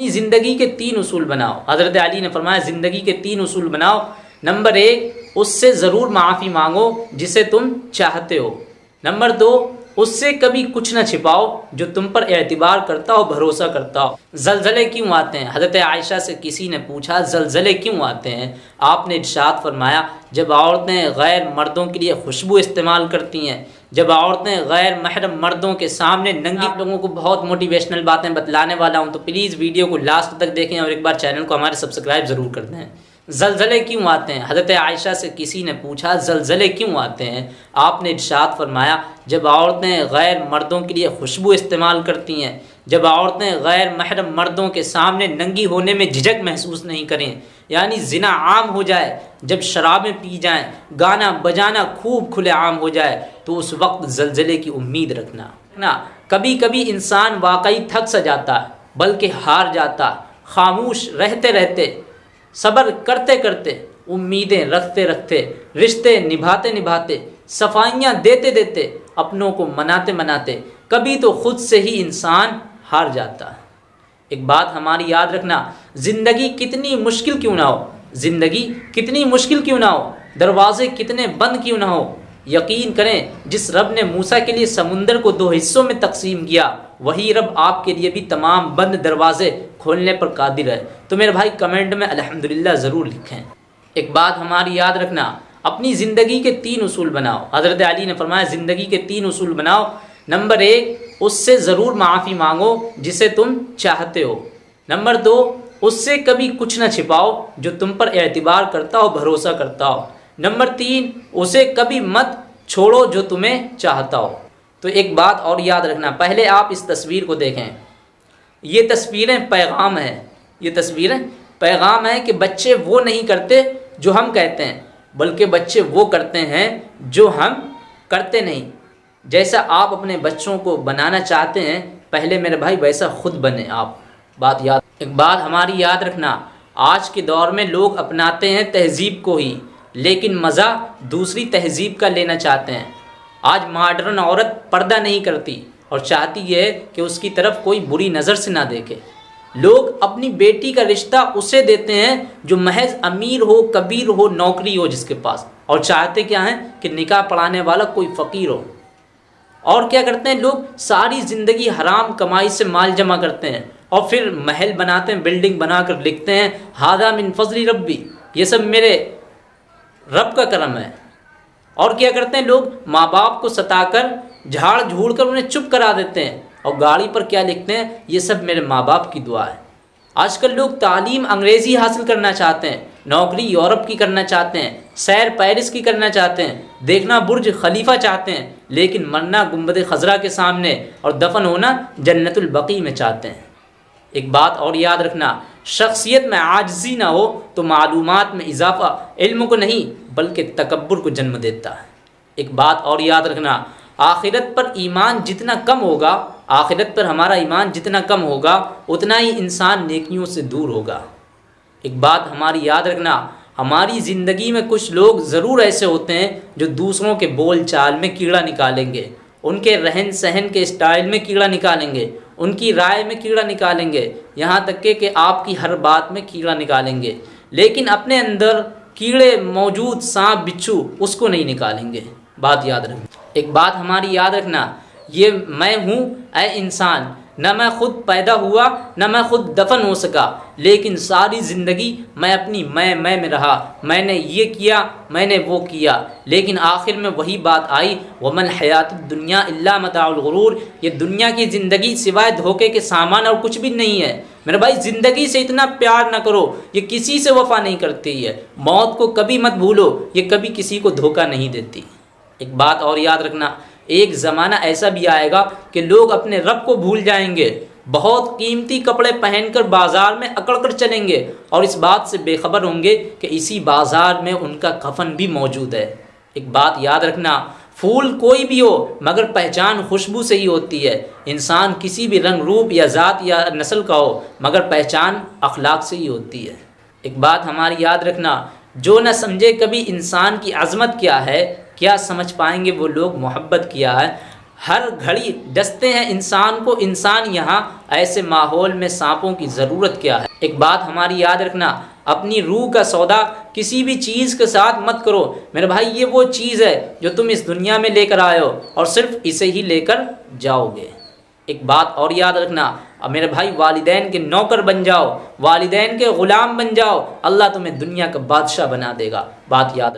अपनी ज़िंदगी के तीन उसूल बनाओ। हज़रत अली ने फरमाया, ज़िंदगी के तीन उसूल बनाओ। नंबर एक, उससे ज़रूर माफ़ी मांगो जिसे तुम चाहते हो। नंबर दो, उससे कभी कुछ ना छिपाओ जो तुम पर एतबार करता हो, भरोसा करता हो। जलजले क्यों आते हैं? हज़रत आयशा से किसी ने पूछा, जलजले क्यों आते हैं? आपने इर्शाद फरमाया, जब औरतें गैर मर्दों के लिए खुशबू इस्तेमाल करती हैं जब औरतें गैर महरम मर्दों के सामने नंगी आप लोगों को बहुत मोटिवेशनल बातें बतलाने वाला हूँ तो प्लीज़ वीडियो को लास्ट तक देखें और एक बार चैनल को हमारे सब्सक्राइब ज़रूर कर दें। जलजले क्यों आते हैं? हज़रत आयशा से किसी ने पूछा जलजले क्यों आते हैं? आपने इर्शाद फरमाया जब औरतें गैर मर्दों के लिए खुशबू इस्तेमाल करती हैं जब औरतें गैर महरम मर्दों के सामने नंगी होने में झिझक महसूस नहीं करें यानी जिना आम हो जाए, जब शराबें पी जाएँ, गाना बजाना खूब खुले आम हो जाए तो उस वक्त जलजले की उम्मीद रखना। ना कभी कभी इंसान वाकई थक सा जाता, बल्कि हार जाता, खामोश रहते रहते, सब्र करते करते, उम्मीदें रखते रखते, रिश्ते निभाते निभाते, सफाइयाँ देते देते, अपनों को मनाते मनाते, कभी तो खुद से ही इंसान हार जाता। एक बात हमारी याद रखना ज़िंदगी कितनी मुश्किल क्यों ना हो? ज़िंदगी कितनी मुश्किल क्यों ना हो? दरवाजे कितने बंद क्यों ना हो? यकीन करें, जिस रब ने मूसा के लिए समुंदर को दो हिस्सों में तकसीम किया, वही रब आपके लिए भी तमाम बंद दरवाजे खोलने पर कादिर है। तो मेरे भाई, कमेंट में अल्हम्दुलिल्लाह ज़रूर लिखें। एक बात हमारी याद रखना, अपनी ज़िंदगी के तीन उसूल बनाओ। हज़रत अली ने फरमाया, ज़िंदगी के तीन उसूल बनाओ। नंबर एक, उससे ज़रूर माफ़ी मांगो जिसे तुम चाहते हो। नंबर दो उससे कभी कुछ ना छिपाओ जो तुम पर एतबार करता हो, भरोसा करता हो। नंबर तीन, उसे कभी मत छोड़ो जो तुम्हें चाहता हो। तो एक बात और याद रखना, पहले आप इस तस्वीर को देखें। ये तस्वीरें पैगाम हैं। ये तस्वीरें पैगाम है कि बच्चे वो नहीं करते जो हम कहते हैं, बल्कि बच्चे वो करते हैं जो हम करते नहीं। जैसा आप अपने बच्चों को बनाना चाहते हैं, पहले मेरे भाई वैसा खुद बने आप। बात याद एक बात हमारी याद रखना, आज के दौर में लोग अपनाते हैं तहज़ीब को ही, लेकिन मज़ा दूसरी तहज़ीब का लेना चाहते हैं। आज मॉडर्न औरत पर्दा नहीं करती और चाहती है कि उसकी तरफ़ कोई बुरी नज़र से ना देखे। लोग अपनी बेटी का रिश्ता उसे देते हैं जो महज अमीर हो, कबीर हो, नौकरी हो जिसके पास, और चाहते क्या हैं कि निकाह पढ़ाने वाला कोई फ़कीर हो। और क्या करते हैं लोग? सारी ज़िंदगी हराम कमाई से माल जमा करते हैं। और फिर महल बनाते हैं बिल्डिंग बनाकर लिखते हैं, हादा मिन फजली रब्बी. ये सब मेरे रब का करम है। और क्या करते हैं लोग? माँ बाप को सताकर, झाड़ झूड़ कर उन्हें चुप करा देते हैं और गाड़ी पर क्या लिखते हैं? ये सब मेरे माँ बाप की दुआ है। आजकल लोग तालीम अंग्रेज़ी हासिल करना चाहते हैं, नौकरी यूरोप की करना चाहते हैं, सैर पेरिस की करना चाहते हैं, देखना बुर्ज खलीफा चाहते हैं, लेकिन मरना गुंबद खजरा के सामने और दफन होना जन्नतुलबकी में चाहते हैं। एक बात और याद रखना, शख्सियत में आजजी ना हो तो मालूम में इजाफ़ा इल्म को नहीं, बल्कि तकबर को जन्म देता है। एक बात और याद रखना, आखिरत पर ईमान जितना कम होगा, आखिरत पर हमारा ईमान जितना कम होगा, उतना ही इंसान नेकियों से दूर होगा। एक बात हमारी याद रखना, हमारी ज़िंदगी में कुछ लोग ज़रूर ऐसे होते हैं जो दूसरों के बोल चाल में कीड़ा निकालेंगे, उनके रहन सहन के स्टाइल में कीड़ा निकालेंगे उनकी राय में कीड़ा निकालेंगे, यहाँ तक के कि आपकी हर बात में कीड़ा निकालेंगे। लेकिन अपने अंदर कीड़े मौजूद सांप, बिच्छू, उसको नहीं निकालेंगे। बात याद रखना एक बात हमारी याद रखना, ये मैं हूँ ए इंसान। न मैं खुद पैदा हुआ, न मैं खुद दफन हो सका, लेकिन सारी ज़िंदगी मैं अपनी मैं मैं में रहा। मैंने ये किया, मैंने वो किया। लेकिन आखिर में वही बात आई, वमन हयात दुनिया अल्ला मतागरूर ये दुनिया की ज़िंदगी सिवाय धोखे के सामान और कुछ भी नहीं है। मेरे भाई, ज़िंदगी से इतना प्यार ना करो, ये किसी से वफा नहीं करती है। मौत को कभी मत भूलो, ये कभी किसी को धोखा नहीं देती। एक बात और याद रखना एक ज़माना ऐसा भी आएगा कि लोग अपने रब को भूल जाएँगे। बहुत कीमती कपड़े पहनकर बाज़ार में अकड़ कर चलेंगे और इस बात से बेखबर होंगे कि इसी बाज़ार में उनका कफन भी मौजूद है। एक बात याद रखना, फूल कोई भी हो, मगर पहचान खुशबू से ही होती है। इंसान किसी भी रंग, रूप या ज़ात या नस्ल का हो, मगर पहचान अखलाक से ही होती है। एक बात हमारी याद रखना, जो न समझे कभी इंसान की अज़मत क्या है क्या समझ पाएँगे वो लोग मोहब्बत किया है? हर घड़ी डसते हैं इंसान को, इंसान यहाँ ऐसे माहौल में सांपों की ज़रूरत क्या है? एक बात हमारी याद रखना, अपनी रूह का सौदा किसी भी चीज़ के साथ मत करो। मेरे भाई, ये वो चीज़ है जो तुम इस दुनिया में लेकर आए हो और सिर्फ़ इसे ही लेकर जाओगे। एक बात और याद रखना, अब मेरे भाई, वालिदैन के नौकर बन जाओ, वालिदैन के ग़ुलाम बन जाओ। अल्लाह तुम्हें दुनिया का बादशाह बना देगा। बात याद